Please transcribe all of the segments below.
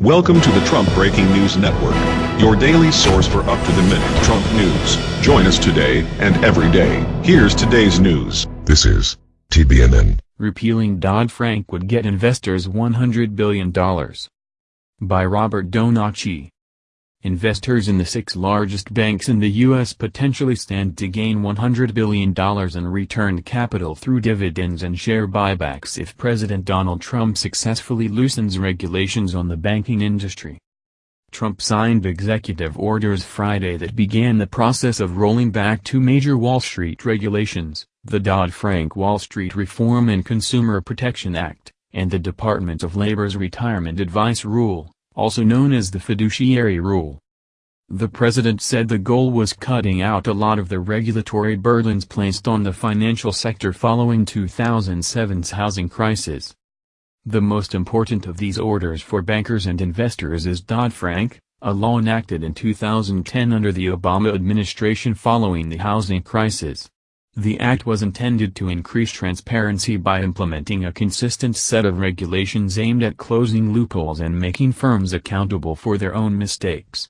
Welcome to the Trump Breaking News Network, your daily source for up-to-the-minute Trump news. Join us today and every day. Here's today's news. This is TBNN. Repealing Dodd-Frank would get investors $100 billion. By Robert Donachie. Investors in the six largest banks in the U.S. potentially stand to gain $100 billion in returned capital through dividends and share buybacks if President Donald Trump successfully loosens regulations on the banking industry. Trump signed executive orders Friday that began the process of rolling back two major Wall Street regulations, the Dodd-Frank Wall Street Reform and Consumer Protection Act, and the Department of Labor's Retirement Advice Rule also known as the fiduciary rule. The president said the goal was cutting out a lot of the regulatory burdens placed on the financial sector following 2007's housing crisis. The most important of these orders for bankers and investors is Dodd-Frank, a law enacted in 2010 under the Obama administration following the housing crisis. The act was intended to increase transparency by implementing a consistent set of regulations aimed at closing loopholes and making firms accountable for their own mistakes.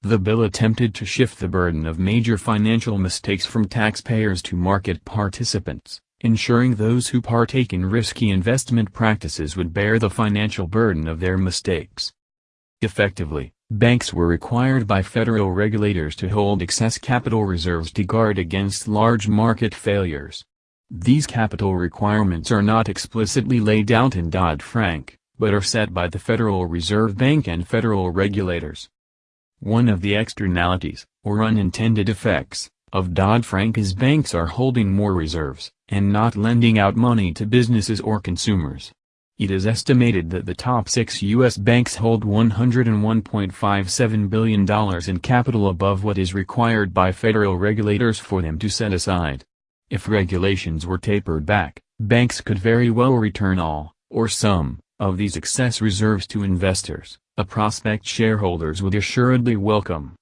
The bill attempted to shift the burden of major financial mistakes from taxpayers to market participants, ensuring those who partake in risky investment practices would bear the financial burden of their mistakes. Effectively, Banks were required by federal regulators to hold excess capital reserves to guard against large market failures. These capital requirements are not explicitly laid out in Dodd-Frank, but are set by the Federal Reserve Bank and federal regulators. One of the externalities, or unintended effects, of Dodd-Frank is banks are holding more reserves, and not lending out money to businesses or consumers. It is estimated that the top six U.S. banks hold $101.57 billion in capital above what is required by federal regulators for them to set aside. If regulations were tapered back, banks could very well return all, or some, of these excess reserves to investors, a prospect shareholders would assuredly welcome.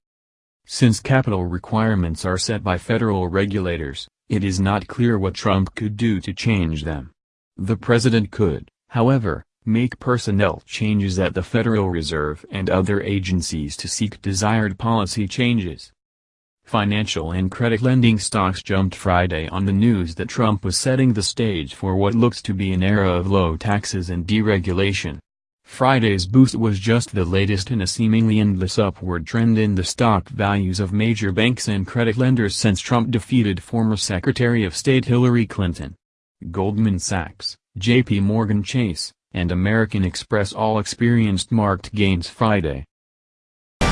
Since capital requirements are set by federal regulators, it is not clear what Trump could do to change them. The president could, however, make personnel changes at the Federal Reserve and other agencies to seek desired policy changes. Financial and credit lending stocks jumped Friday on the news that Trump was setting the stage for what looks to be an era of low taxes and deregulation. Friday's boost was just the latest in a seemingly endless upward trend in the stock values of major banks and credit lenders since Trump defeated former Secretary of State Hillary Clinton. Goldman Sachs, J.P. Morgan Chase, and American Express all experienced marked gains Friday.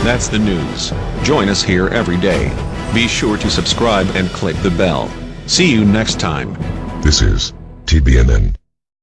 That's the news. Join us here every day. Be sure to subscribe and click the bell. See you next time. This is TBNN.